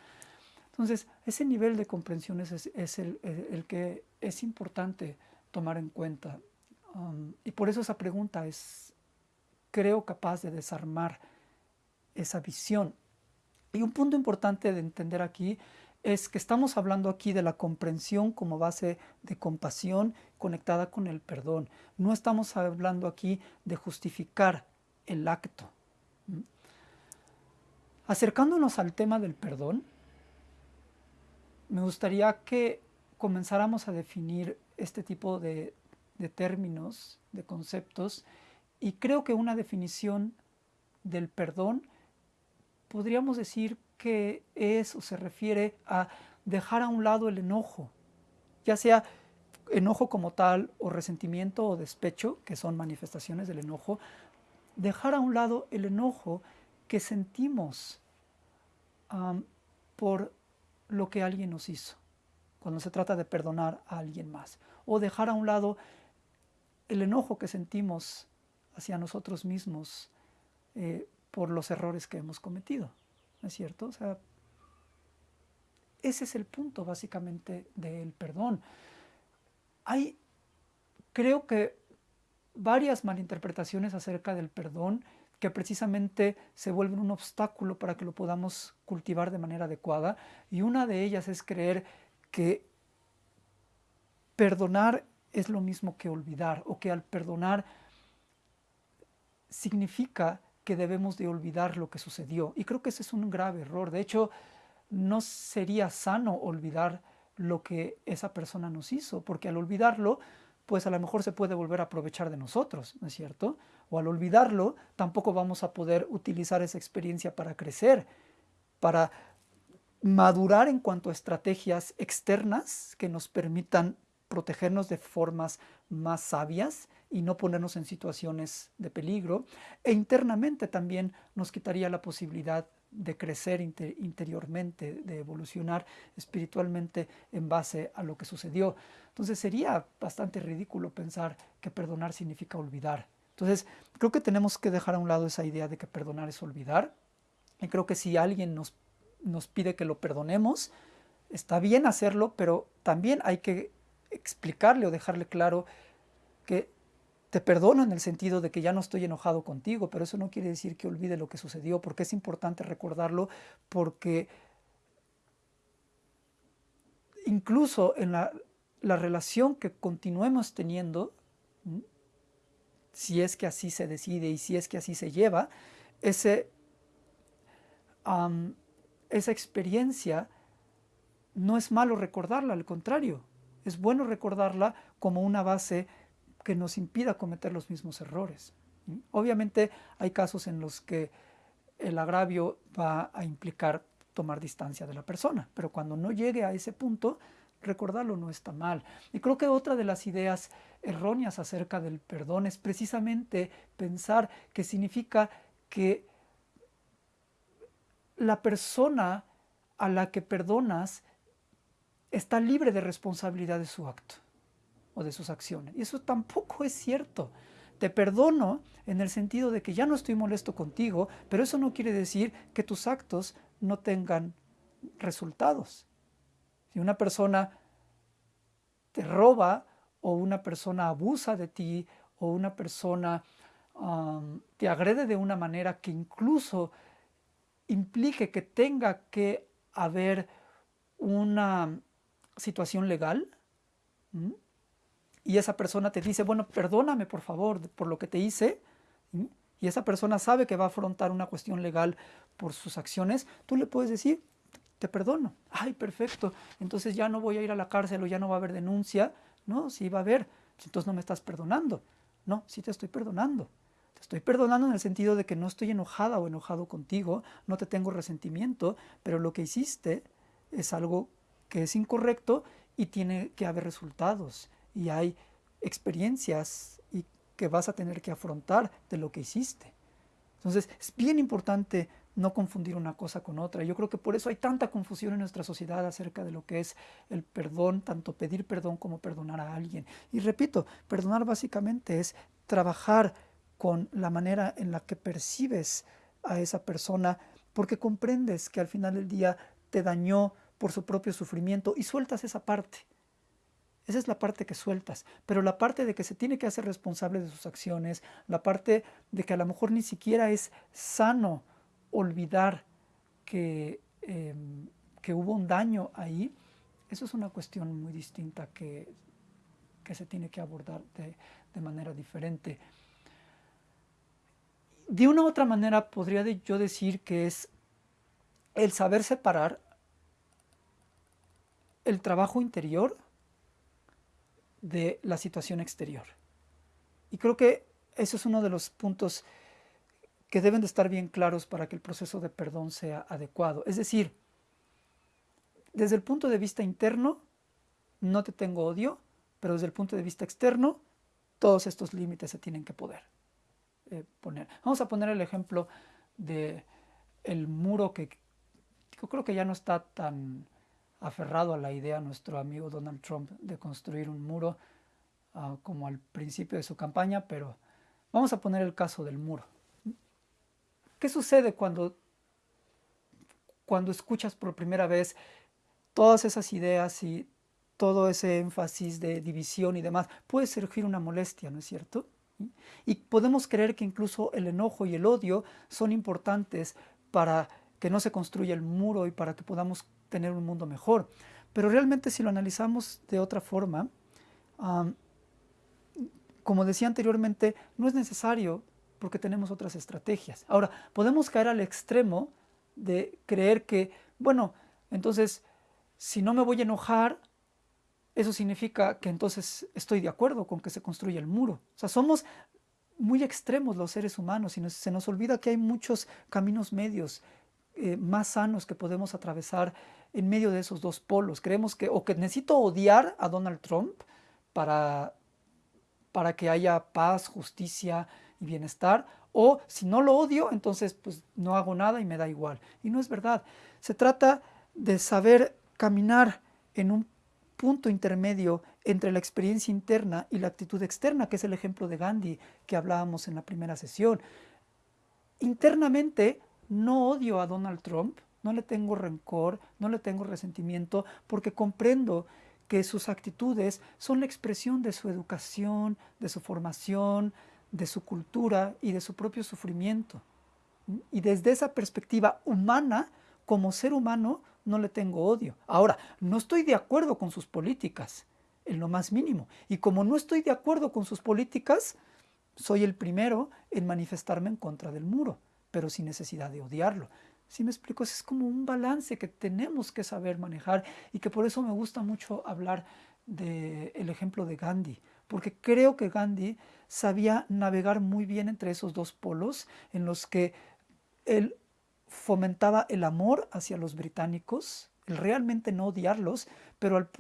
Entonces, ese nivel de comprensión es, el, que es importante tomar en cuenta. Um, y por eso esa pregunta es, creo, capaz de desarmar esa visión. Y un punto importante de entender aquí es que estamos hablando aquí de la comprensión como base de compasión conectada con el perdón. No estamos hablando aquí de justificar el acto. ¿Mm? Acercándonos al tema del perdón, me gustaría que comenzáramos a definir este tipo de, de términos, de conceptos, y creo que una definición del perdón podríamos decir que es o se refiere a dejar a un lado el enojo, ya sea enojo como tal o resentimiento o despecho, que son manifestaciones del enojo, dejar a un lado el enojo que sentimos por lo que alguien nos hizo, cuando se trata de perdonar a alguien más, o dejar a un lado el enojo que sentimos hacia nosotros mismos eh, por los errores que hemos cometido. ¿no es cierto? O sea, ese es el punto básicamente del perdón. Hay, creo que, varias malinterpretaciones acerca del perdón que precisamente se vuelven un obstáculo para que lo podamos cultivar de manera adecuada. Y una de ellas es creer que perdonar es lo mismo que olvidar o que al perdonar significa que debemos de olvidar lo que sucedió. Y creo que ese es un grave error. De hecho, no sería sano olvidar lo que esa persona nos hizo, porque al olvidarlo, pues a lo mejor se puede volver a aprovechar de nosotros, ¿no es cierto? O al olvidarlo, tampoco vamos a poder utilizar esa experiencia para crecer, para madurar en cuanto a estrategias externas que nos permitan protegernos de formas más sabias y no ponernos en situaciones de peligro. E internamente también nos quitaría la posibilidad de crecer interiormente, de evolucionar espiritualmente en base a lo que sucedió. Entonces sería bastante ridículo pensar que perdonar significa olvidar. Entonces creo que tenemos que dejar a un lado esa idea de que perdonar es olvidar. Y creo que si alguien nos, nos pide que lo perdonemos, está bien hacerlo, pero también hay que explicarle o dejarle claro que te perdono en el sentido de que ya no estoy enojado contigo, pero eso no quiere decir que olvide lo que sucedió, porque es importante recordarlo, porque incluso en la, relación que continuemos teniendo, si es que así se decide y si es que así se lleva, ese, esa experiencia no es malo recordarla, al contrario, es bueno recordarla como una base que nos impida cometer los mismos errores. Obviamente hay casos en los que el agravio va a implicar tomar distancia de la persona, pero cuando no llegue a ese punto, recordarlo no está mal. Y creo que otra de las ideas erróneas acerca del perdón es precisamente pensar que significa que la persona a la que perdonas está libre de responsabilidad de su acto o de sus acciones. Y eso tampoco es cierto. Te perdono en el sentido de que ya no estoy molesto contigo, pero eso no quiere decir que tus actos no tengan resultados. Si una persona te roba o una persona abusa de ti o una persona te agrede de una manera que incluso implique que tenga que haber una situación legal, y esa persona te dice, bueno, perdóname por favor por lo que te hice, y esa persona sabe que va a afrontar una cuestión legal por sus acciones, tú le puedes decir, te perdono. Ay, perfecto. Entonces ya no voy a ir a la cárcel o ya no va a haber denuncia. No, sí va a haber. Entonces no me estás perdonando. No, sí te estoy perdonando. Te estoy perdonando en el sentido de que no estoy enojada o enojado contigo, no te tengo resentimiento, pero lo que hiciste es algo que es incorrecto y tiene que haber resultados. Y hay experiencias y que vas a tener que afrontar de lo que hiciste. Entonces es bien importante no confundir una cosa con otra. Yo creo que por eso hay tanta confusión en nuestra sociedad acerca de lo que es el perdón, tanto pedir perdón como perdonar a alguien. Y repito, perdonar básicamente es trabajar con la manera en la que percibes a esa persona porque comprendes que al final del día te dañó por su propio sufrimiento y sueltas esa parte. Esa es la parte que sueltas, pero la parte de que se tiene que hacer responsable de sus acciones, la parte de que a lo mejor ni siquiera es sano olvidar que, em, que hubo un daño ahí, eso es una cuestión muy distinta que, que se tiene que abordar de, de manera diferente. De una u otra manera podría yo decir que es el saber separar el trabajo interior de la situación exterior. Y creo que eso es uno de los puntos que deben de estar bien claros para que el proceso de perdón sea adecuado. Es decir, desde el punto de vista interno, no te tengo odio, pero desde el punto de vista externo, todos estos límites se tienen que poder eh, poner. Vamos a poner el ejemplo de el muro que yo creo que ya no está tan aferrado a la idea nuestro amigo Donald Trump de construir un muro uh, como al principio de su campaña, pero vamos a poner el caso del muro. ¿Qué sucede cuando, cuando escuchas por primera vez todas esas ideas y todo ese énfasis de división y demás? Puede surgir una molestia, ¿no es cierto? Y podemos creer que incluso el enojo y el odio son importantes para que no se construya el muro y para que podamos tener un mundo mejor. Pero realmente si lo analizamos de otra forma, como decía anteriormente, no es necesario porque tenemos otras estrategias. Ahora, podemos caer al extremo de creer que, bueno, entonces, si no me voy a enojar, eso significa que entonces estoy de acuerdo con que se construya el muro. O sea, somos muy extremos los seres humanos y se nos olvida que hay muchos caminos medios eh, más sanos que podemos atravesar en medio de esos dos polos. Creemos que o que necesito odiar a Donald Trump para, para que haya paz, justicia y bienestar, o si no lo odio, entonces pues no hago nada y me da igual. Y no es verdad. Se trata de saber caminar en un punto intermedio entre la experiencia interna y la actitud externa, que es el ejemplo de Gandhi que hablábamos en la primera sesión. Internamente no odio a Donald Trump, no le tengo rencor, no le tengo resentimiento, porque comprendo que sus actitudes son la expresión de su educación, de su formación, de su cultura y de su propio sufrimiento. Y desde esa perspectiva humana, como ser humano, no le tengo odio. Ahora, no estoy de acuerdo con sus políticas, en lo más mínimo. Y como no estoy de acuerdo con sus políticas, soy el primero en manifestarme en contra del muro, pero sin necesidad de odiarlo. Si me explico, es como un balance que tenemos que saber manejar y que por eso me gusta mucho hablar del ejemplo de Gandhi, porque creo que Gandhi sabía navegar muy bien entre esos dos polos en los que él fomentaba el amor hacia los británicos, el realmente no odiarlos, pero al,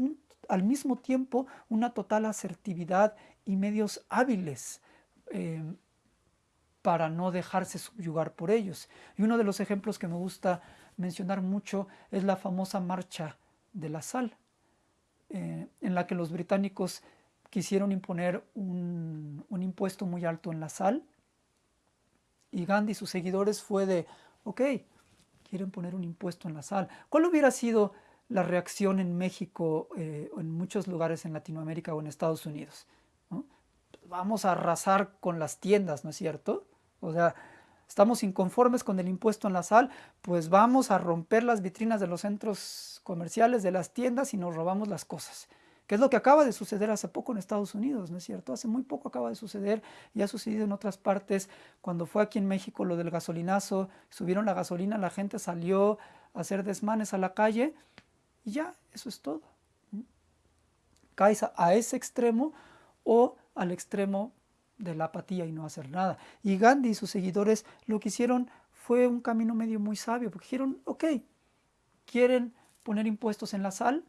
al mismo tiempo una total asertividad y medios hábiles eh, para no dejarse subyugar por ellos. Y uno de los ejemplos que me gusta mencionar mucho es la famosa marcha de la sal. eh, en la que los británicos quisieron imponer un, un, impuesto muy alto en la sal y Gandhi y sus seguidores fue de, ok, quieren poner un impuesto en la sal. ¿Cuál hubiera sido la reacción en México eh, en muchos lugares en Latinoamérica o en Estados Unidos? Vamos a arrasar con las tiendas, ¿no es cierto? O sea, estamos inconformes con el impuesto en la sal, pues vamos a romper las vitrinas de los centros comerciales, de las tiendas y nos robamos las cosas. ¿Qué es lo que acaba de suceder hace poco en Estados Unidos, ¿no es cierto? Hace muy poco acaba de suceder y ha sucedido en otras partes. Cuando fue aquí en México lo del gasolinazo, subieron la gasolina, la gente salió a hacer desmanes a la calle y ya, eso es todo. Caes a ese extremo o al extremo de la apatía y no hacer nada. Y Gandhi y sus seguidores lo que hicieron fue un camino medio muy sabio, porque dijeron, ok, quieren poner impuestos en la sal,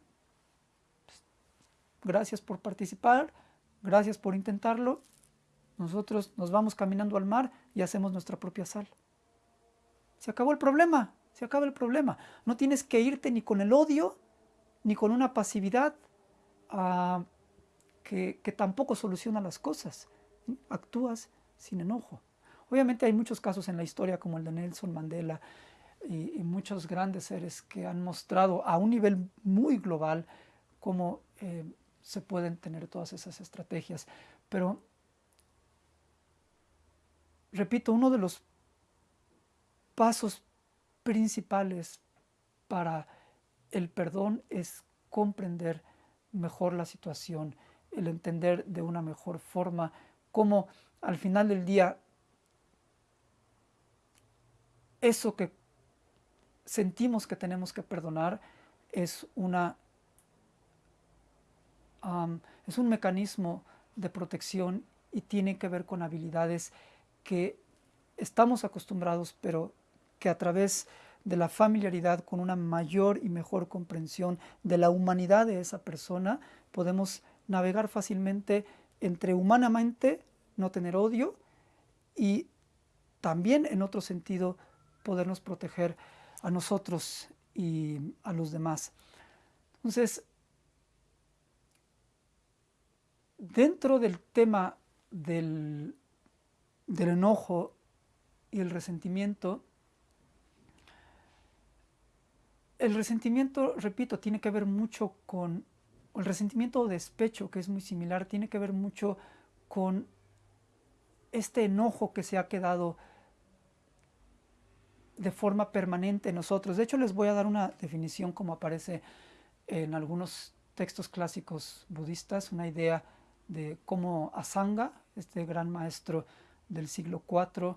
gracias por participar, gracias por intentarlo, nosotros nos vamos caminando al mar y hacemos nuestra propia sal. Se acabó el problema, se acaba el problema. No tienes que irte ni con el odio, ni con una pasividad ah, que, que tampoco soluciona las cosas actúas sin enojo. Obviamente hay muchos casos en la historia como el de Nelson Mandela y, muchos grandes seres que han mostrado a un nivel muy global cómo eh, se pueden tener todas esas estrategias. Pero, repito, uno de los pasos principales para el perdón es comprender mejor la situación, el entender de una mejor forma cómo al final del día eso que sentimos que tenemos que perdonar es, una, es un mecanismo de protección y tiene que ver con habilidades que estamos acostumbrados, pero que a través de la familiaridad con una mayor y mejor comprensión de la humanidad de esa persona, podemos navegar fácilmente entre humanamente no tener odio y también en otro sentido podernos proteger a nosotros y a los demás. Entonces, dentro del tema del, del enojo y el resentimiento, el resentimiento, repito, tiene que ver mucho con el resentimiento o despecho, que es muy similar, tiene que ver mucho con este enojo que se ha quedado de forma permanente en nosotros. De hecho, les voy a dar una definición como aparece en algunos textos clásicos budistas, una idea de cómo Asanga, este gran maestro del siglo IV,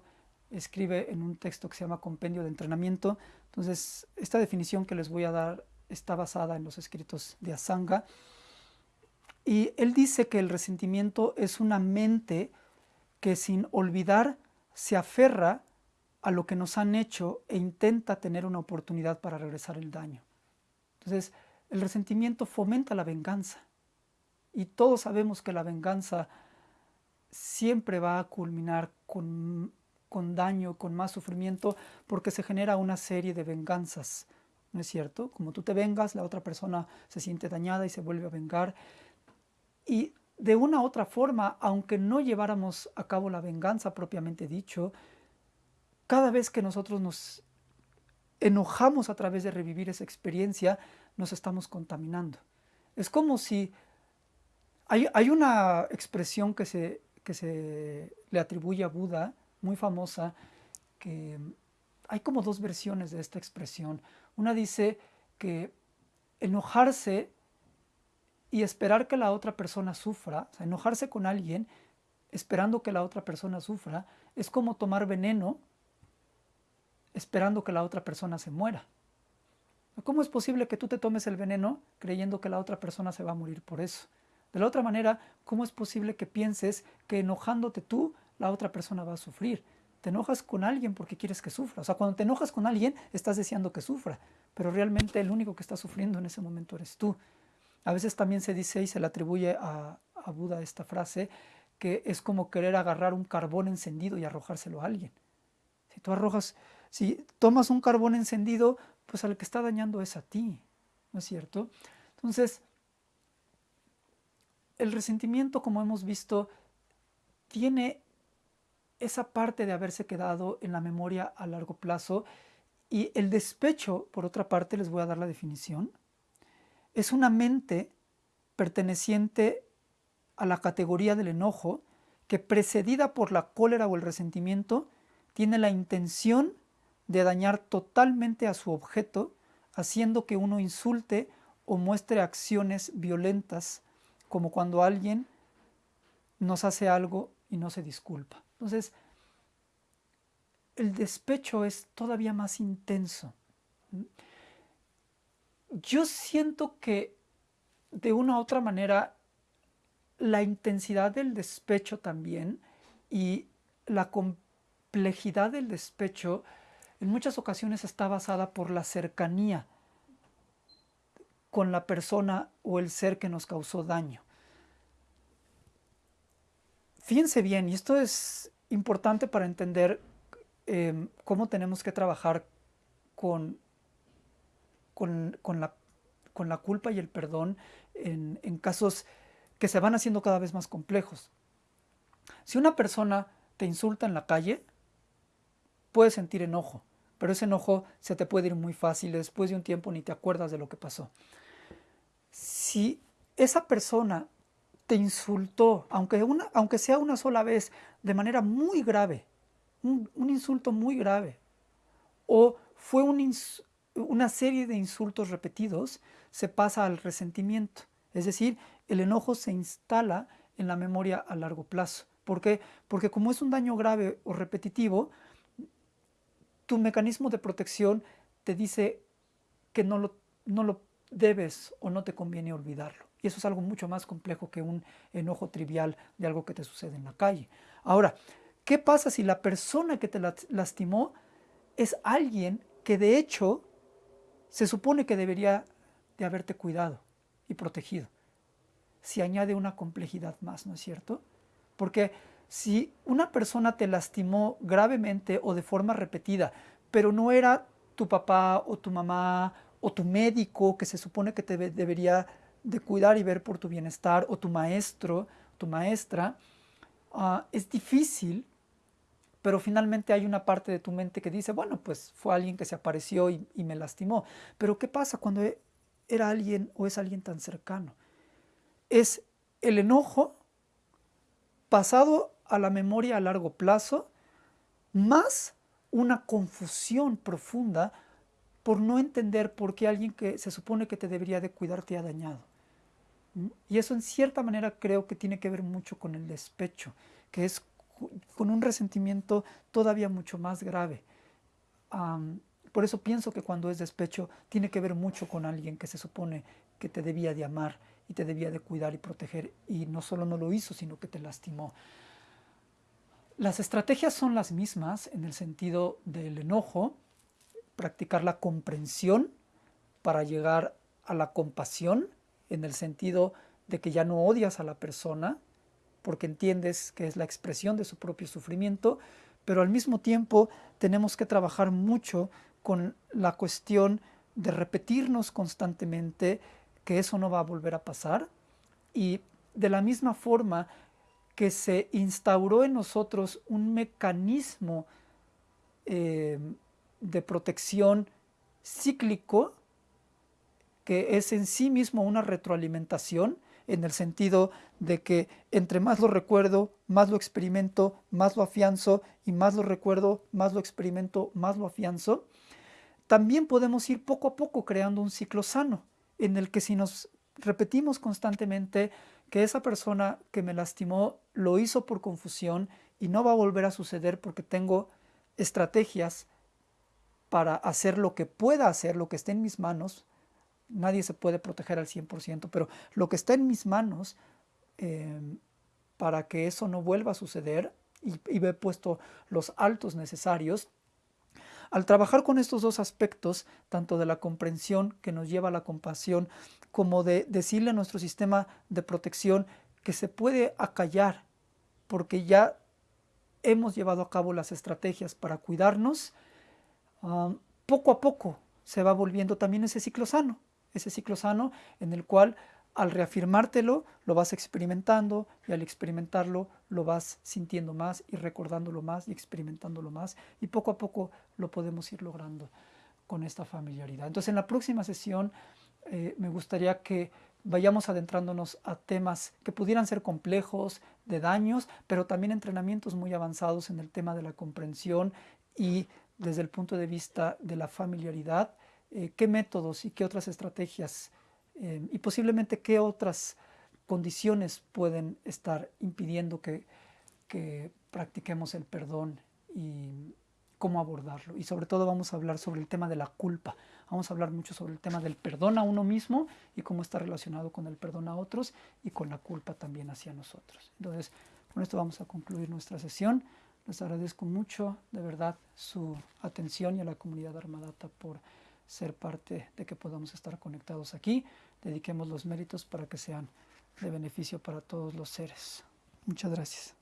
escribe en un texto que se llama Compendio de Entrenamiento. Entonces, esta definición que les voy a dar está basada en los escritos de Asanga. Y él dice que el resentimiento es una mente que sin olvidar se aferra a lo que nos han hecho e intenta tener una oportunidad para regresar el daño. Entonces, el resentimiento fomenta la venganza. Y todos sabemos que la venganza siempre va a culminar con, con daño, con más sufrimiento, porque se genera una serie de venganzas. ¿No es cierto? Como tú te vengas, la otra persona se siente dañada y se vuelve a vengar. Y de una u otra forma, aunque no lleváramos a cabo la venganza propiamente dicho, cada vez que nosotros nos enojamos a través de revivir esa experiencia, nos estamos contaminando. Es como si hay, hay una expresión que se, que se le atribuye a Buda, muy famosa, que hay como dos versiones de esta expresión. Una dice que enojarse y esperar que la otra persona sufra, o sea, enojarse con alguien esperando que la otra persona sufra, es como tomar veneno esperando que la otra persona se muera. ¿Cómo es posible que tú te tomes el veneno creyendo que la otra persona se va a morir por eso? De la otra manera, ¿cómo es posible que pienses que enojándote tú, la otra persona va a sufrir? Te enojas con alguien porque quieres que sufra. O sea, cuando te enojas con alguien, estás deseando que sufra, pero realmente el único que está sufriendo en ese momento eres tú. A veces también se dice y se le atribuye a, Buda esta frase, que es como querer agarrar un carbón encendido y arrojárselo a alguien. Si tú arrojas, si tomas un carbón encendido, pues al que está dañando es a ti, ¿no es cierto? Entonces, el resentimiento, como hemos visto, tiene esa parte de haberse quedado en la memoria a largo plazo y el despecho, por otra parte, les voy a dar la definición, es una mente perteneciente a la categoría del enojo que precedida por la cólera o el resentimiento tiene la intención de dañar totalmente a su objeto, haciendo que uno insulte o muestre acciones violentas, como cuando alguien nos hace algo y no se disculpa. Entonces, el despecho es todavía más intenso. Yo siento que de una u otra manera la intensidad del despecho también y la complejidad del despecho en muchas ocasiones está basada por la cercanía con la persona o el ser que nos causó daño. Fíjense bien, y esto es importante para entender em, cómo tenemos que trabajar con, con, la, con, la, culpa y el perdón en, casos que se van haciendo cada vez más complejos. Si una persona te insulta en la calle, puedes sentir enojo, pero ese enojo se te puede ir muy fácil, después de un tiempo ni te acuerdas de lo que pasó. Si esa persona te insultó, aunque, aunque sea una sola vez, de manera muy grave, un, insulto muy grave, o fue una serie de insultos repetidos, se pasa al resentimiento. Es decir, el enojo se instala en la memoria a largo plazo. ¿Por qué? Porque como es un daño grave o repetitivo, tu mecanismo de protección te dice que no lo, no lo debes o no te conviene olvidarlo. Y eso es algo mucho más complejo que un enojo trivial de algo que te sucede en la calle. Ahora, ¿qué pasa si la persona que te lastimó es alguien que de hecho se supone que debería de haberte cuidado y protegido? Si añade una complejidad más, ¿no es cierto? Porque si una persona te lastimó gravemente o de forma repetida, pero no era tu papá o tu mamá o tu médico que se supone que te debería de cuidar y ver por tu bienestar, o tu maestro, tu maestra, ah, es difícil, pero finalmente hay una parte de tu mente que dice, bueno, pues fue alguien que se apareció y, me lastimó. Pero ¿qué pasa cuando e, era alguien o es alguien tan cercano? Es el enojo pasado a la memoria a largo plazo, más una confusión profunda por no entender por qué alguien que se supone que te debería de cuidar te ha dañado. Y eso en cierta manera creo que tiene que ver mucho con el despecho, que es con un resentimiento todavía mucho más grave. por eso pienso que cuando es despecho tiene que ver mucho con alguien que se supone que te debía de amar y te debía de cuidar y proteger y no solo no lo hizo, sino que te lastimó. Las estrategias son las mismas en el sentido del enojo, practicar la comprensión para llegar a la compasión, en el sentido de que ya no odias a la persona, porque entiendes que es la expresión de su propio sufrimiento, pero al mismo tiempo tenemos que trabajar mucho con la cuestión de repetirnos constantemente que eso no va a volver a pasar. Y de la misma forma que se instauró en nosotros un mecanismo eh, de protección cíclico que es en sí mismo una retroalimentación en el sentido de que entre más lo recuerdo, más lo experimento, más lo afianzo y más lo recuerdo, más lo experimento, más lo afianzo, también podemos ir poco a poco creando un ciclo sano en el que si nos repetimos constantemente que esa persona que me lastimó lo hizo por confusión y no va a volver a suceder porque tengo estrategias para hacer lo que pueda hacer, lo que esté en mis manos. Nadie se puede proteger al 100%, pero lo que está en mis manos em, para que eso no vuelva a suceder y, y he puesto los altos necesarios, al trabajar con estos dos aspectos, tanto de la comprensión que nos lleva a la compasión, como de decirle a nuestro sistema de protección que se puede acallar, porque ya hemos llevado a cabo las estrategias para cuidarnos, poco a poco se va volviendo también ese ciclo sano, ese ciclo sano en el cual al reafirmártelo, lo vas experimentando y al experimentarlo lo vas sintiendo más y recordándolo más y experimentándolo más y poco a poco lo podemos ir logrando con esta familiaridad. Entonces en la próxima sesión eh, me gustaría que vayamos adentrándonos a temas que pudieran ser complejos, de daños, pero también entrenamientos muy avanzados en el tema de la comprensión y desde el punto de vista de la familiaridad, eh, qué métodos y qué otras estrategias eh, y posiblemente qué otras condiciones pueden estar impidiendo que, que practiquemos el perdón y cómo abordarlo. Y sobre todo vamos a hablar sobre el tema de la culpa. Vamos a hablar mucho sobre el tema del perdón a uno mismo y cómo está relacionado con el perdón a otros y con la culpa también hacia nosotros. Entonces, con esto vamos a concluir nuestra sesión. Les agradezco mucho, de verdad, su atención y a la comunidad Armadata por ser parte de que podamos estar conectados aquí. Dediquemos los méritos para que sean de beneficio para todos los seres. Muchas gracias.